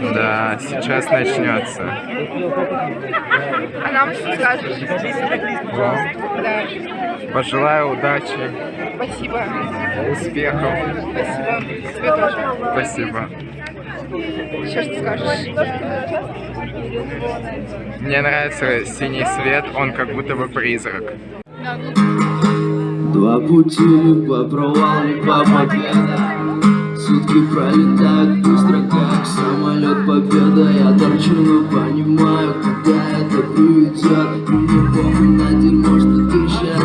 Да, сейчас начнется. А нам что скажешь? Вам Да. пожелаю удачи, Спасибо. успехов. Спасибо. Тебе тоже. Спасибо. Еще что скажешь? Мне нравится синий свет, он как будто бы призрак. Два пути провалу, по победа Сутки пролетают быстро, как самолет победа Я торчу, но понимаю, куда это приведет Мне похуй на дерьмо, что ты сейчас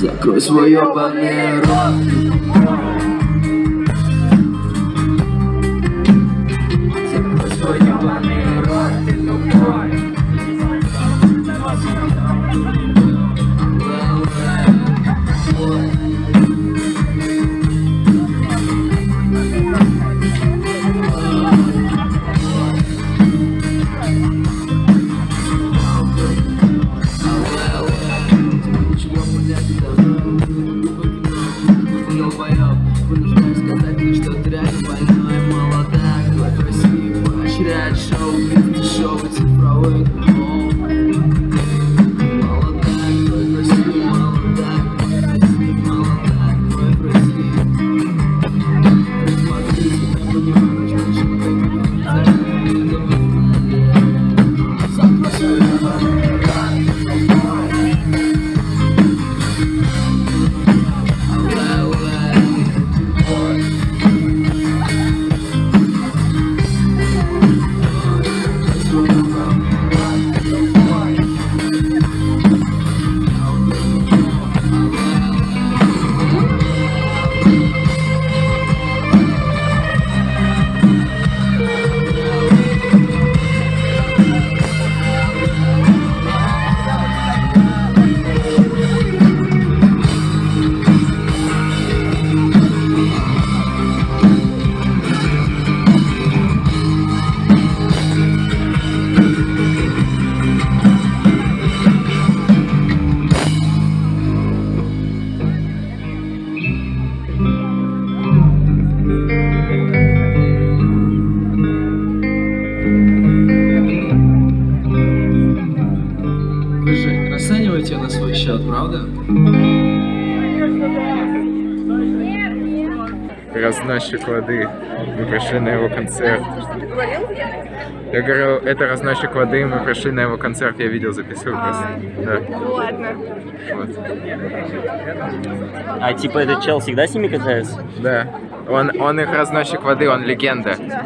Закрой свой ебаный рот свой ебаный Разносчик воды. Мы пришли на его концерт. Я говорю, это разносчик воды, мы пришли на его концерт, я видео записываю просто. Да. Ну ладно. Вот. А типа этот чел всегда с ними катается? Да. Он, он их разносчик воды, он легенда. Я